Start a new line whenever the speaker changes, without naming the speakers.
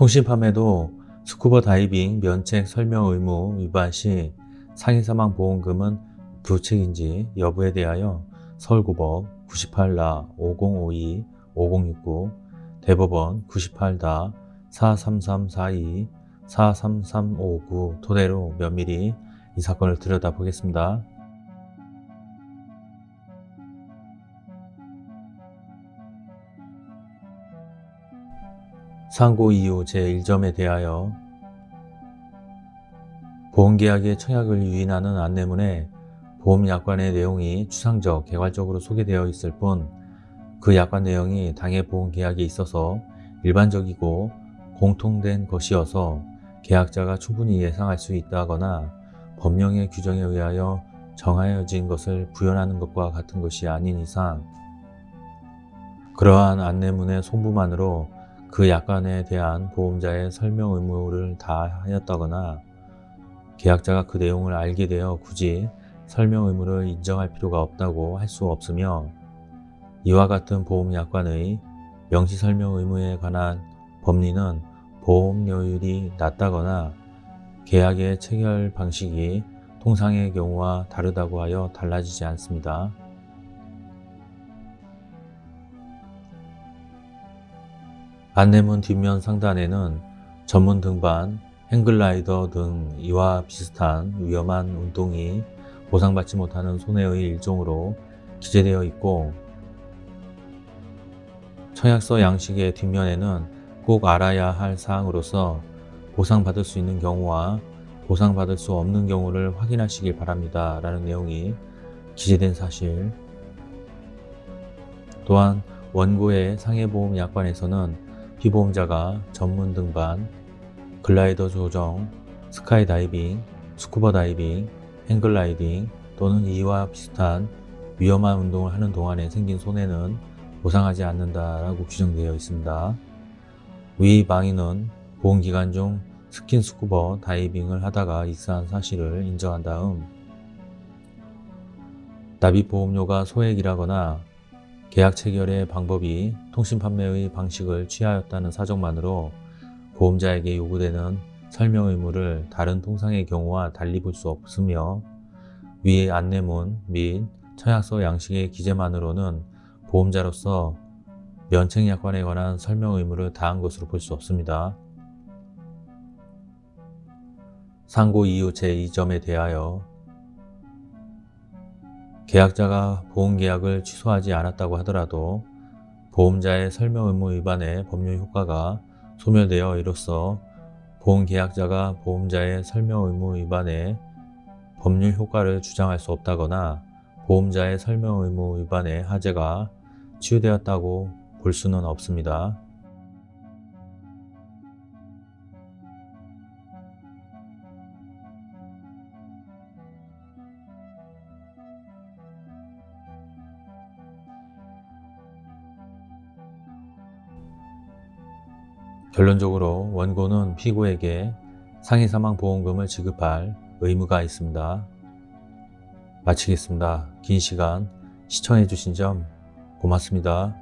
통신판매도 스쿠버 다이빙 면책 설명 의무 위반 시 상해사망 보험금은 부책인지 여부에 대하여 서울고법 98라 5052 5069 대법원 98다 43342 43359 토대로 면밀히 이 사건을 들여다보겠습니다. 상고 이유 제1점에 대하여 보험계약의 청약을 유인하는 안내문에 보험약관의 내용이 추상적, 개괄적으로 소개되어 있을 뿐 그 약관 내용이 당해 보험계약에 있어서 일반적이고 공통된 것이어서 계약자가 충분히 예상할 수 있다거나 법령의 규정에 의하여 정하여진 것을 구현하는 것과 같은 것이 아닌 이상 그러한 안내문의 송부만으로 그 약관에 대한 보험자의 설명 의무를 다하였다거나 계약자가 그 내용을 알게 되어 굳이 설명 의무를 인정할 필요가 없다고 할 수 없으며 이와 같은 보험약관의 명시 설명 의무에 관한 법리는 보험료율이 낮다거나 계약의 체결 방식이 통상의 경우와 다르다고 하여 달라지지 않습니다. 안내문 뒷면 상단에는 전문 등반, 행글라이더 등 이와 비슷한 위험한 운동이 보상받지 못하는 손해의 일종으로 기재되어 있고 청약서 양식의 뒷면에는 꼭 알아야 할 사항으로서 보상받을 수 있는 경우와 보상받을 수 없는 경우를 확인하시길 바랍니다. 라는 내용이 기재된 사실 또한 원고의 상해보험 약관에서는 피보험자가 전문 등반, 글라이더 조종, 스카이다이빙, 스쿠버 다이빙, 행글라이딩 또는 이와 비슷한 위험한 운동을 하는 동안에 생긴 손해는 보상하지 않는다라고 규정되어 있습니다. 위 방위는 보험기간 중 스킨스쿠버 다이빙을 하다가 익사한 사실을 인정한 다음 납입보험료가 소액이라거나 계약 체결의 방법이 통신 판매의 방식을 취하였다는 사정만으로 보험자에게 요구되는 설명 의무를 다른 통상의 경우와 달리 볼 수 없으며 위의 안내문 및 청약서 양식의 기재만으로는 보험자로서 면책약관에 관한 설명 의무를 다한 것으로 볼 수 없습니다. 상고 이유 제2점에 대하여 계약자가 보험계약을 취소하지 않았다고 하더라도 보험자의 설명 의무 위반의 법률 효과가 소멸되어 이로써 보험계약자가 보험자의 설명 의무 위반의 법률 효과를 주장할 수 없다거나 보험자의 설명 의무 위반의 하제가 치유되었다고 볼 수는 없습니다. 결론적으로 원고는 피고에게 상해사망보험금을 지급할 의무가 있습니다. 마치겠습니다. 긴 시간 시청해 주신 점 고맙습니다.